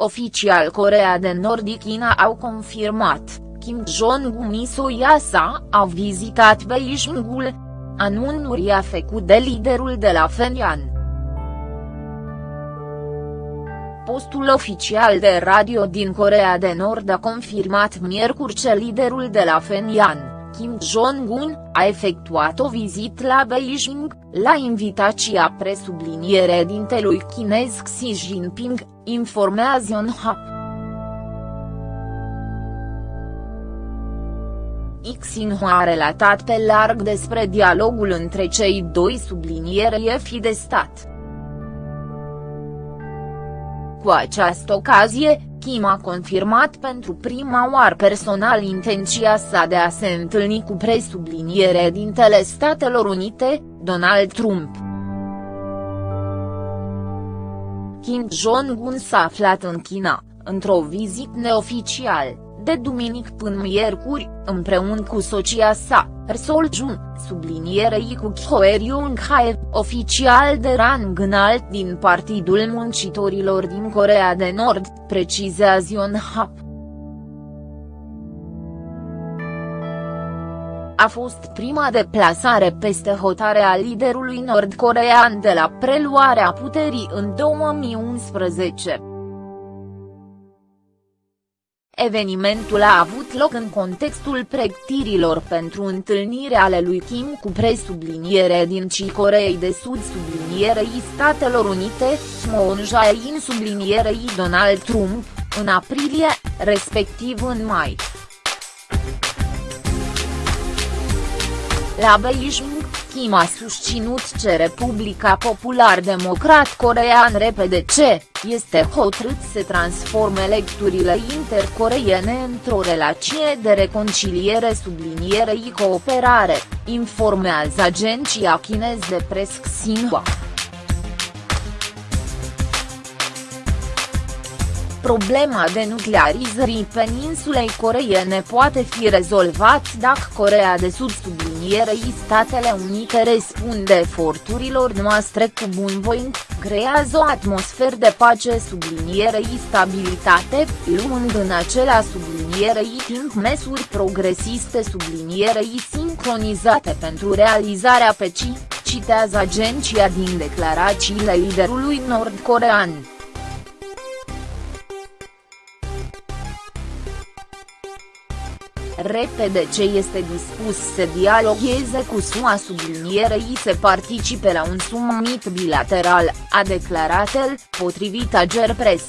Oficial Corea de Nord și China au confirmat, Kim Jong-un Soyasa a vizitat Beijingul. Anunțul a făcut de liderul de la Fenian. Postul oficial de radio din Corea de Nord a confirmat miercuri că liderul de la Fenian, Kim Jong-un, a efectuat o vizită la Beijing, la invitația presubliniere dintelui chinez Xi Jinping, informează Yonhap. Xinhua a relatat pe larg despre dialogul între cei doi subliniere fi de stat. Cu această ocazie, Kim a confirmat pentru prima oară personal intenția sa de a se întâlni cu presubliniere dintele Statelor Unite, Donald Trump. Kim Jong-un s-a aflat în China, într-o vizită neoficială de duminic până miercuri, împreună cu soția sa, Sol Jun, sublinierei cu Choi Young-hae, oficial de rang înalt din Partidul Muncitorilor din Corea de Nord, precizează Yonhap. a fost prima deplasare peste hotare a liderului nord-corean de la preluarea puterii în 2011. Evenimentul a avut loc în contextul pregătirilor pentru întâlnire ale lui Kim cu presubliniere din Ci Coreei de Sud sublinierei Statelor Unite, Moon Jae-in sublinierei Donald Trump, în aprilie, respectiv în mai. La Beijing, Kim a susținut că Republica Popular Democrat Corean repede ce, este hotărât să transforme lecturile intercoreiene într-o relație de reconciliere sublinierei cooperare, informează agenția chinez de pres Xinhua. Problema denuclearizării peninsulei coreene poate fi rezolvat dacă Corea de Sud sublinierei Statele Unite răspunde eforturilor noastre cu bunvoință, creează o atmosferă de pace sublinierei stabilitate, luând în acela sublinierei timp măsuri progresiste sublinierei sincronizate pentru realizarea pecii, citează agenția din declarațiile liderului nord-corean. Repede ce este dispus să dialogheze cu SUA sublinierei să participe la un summit bilateral, a declarat el, potrivit Ager Press.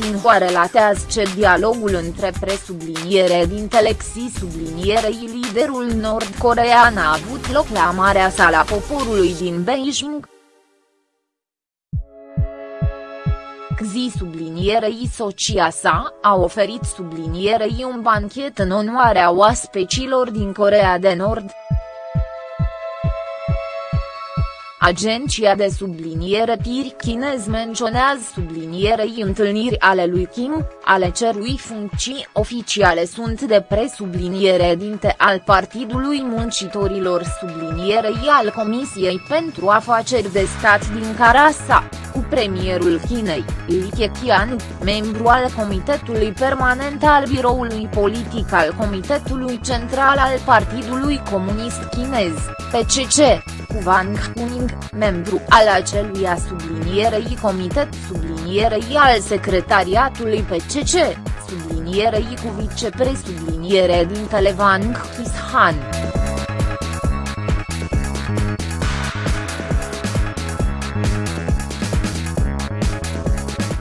Sinhua relatează ce dialogul între presubliniere din Telexi sublinierei liderul nord-corean a avut loc la Marea Sala Poporului din Beijing, Xi sublinierei socia sa, a oferit sublinierei un banchet în onoarea oaspecilor din Corea de Nord. Agenția de subliniere TIR chinez menționează sublinierei întâlniri ale lui Kim, ale cerui funcții oficiale sunt de presubliniere dinte al Partidului Muncitorilor sublinierei al Comisiei pentru Afaceri de Stat din Carasa cu premierul Chinei, Li Keqiang, membru al Comitetului Permanent al Biroului Politic al Comitetului Central al Partidului Comunist Chinez, PCC, cu Wang Huning, membru al aceluia sublinierei Comitet sublinierei al Secretariatului PCC, sublinierei cu vicepresubliniere din Wang Hishan.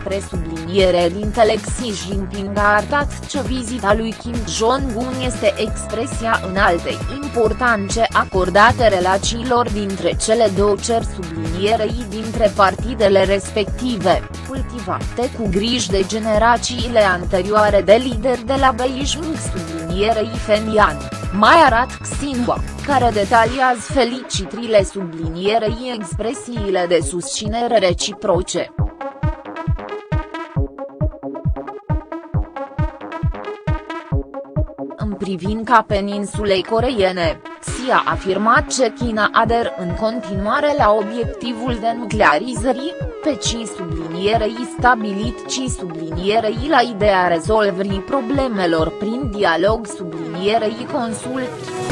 presubliniere din Xi Jinping a arătat că vizita lui Kim Jong-un este expresia înaltei importanțe acordate relațiilor dintre cele două cer sublinierei dintre partidele respective, cultivate cu griji de generațiile anterioare de lideri de la Beijing sublinierei Fenian, mai arat Xinhua, care detaliază felicitrile sublinierei expresiile de susținere reciproce. Privința peninsulei coreiene, Xi a afirmat că China ader în continuare la obiectivul de nuclearizării, pe ci sublinierei stabilit ci sublinierei la ideea rezolvării problemelor prin dialog sublinierei consult.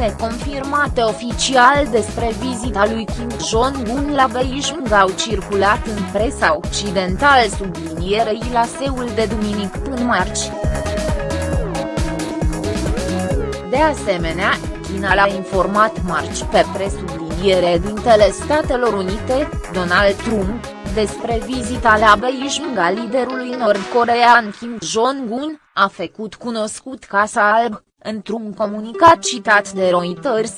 Neconfirmate oficial despre vizita lui Kim Jong-un la Beijing au circulat în presa occidentală sublinierei la Seul de duminic până marți. De asemenea, China l-a informat marți pe presubliniere dintele Statelor Unite, Donald Trump, despre vizita la Beijing a liderului nord-corean Kim Jong-un, a făcut cunoscut Casa Alb, într-un comunicat citat de Reuters.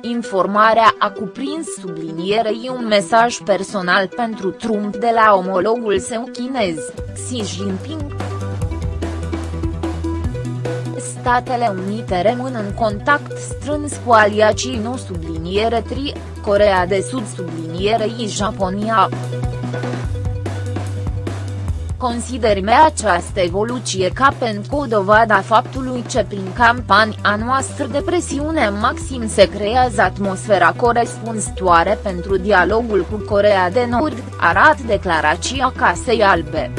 Informarea a cuprins sublinierei un mesaj personal pentru Trump de la omologul său chinez, Xi Jinping. Statele Unite rămân în contact strâns cu aliacii nu subliniere tri, Corea de Sud sublinierei Japonia. Considerme această evoluție ca pentru o dovada faptului ce prin campania noastră de presiune maxim se creează atmosfera corespunzătoare pentru dialogul cu Corea de Nord, arată declarația Casei Albe.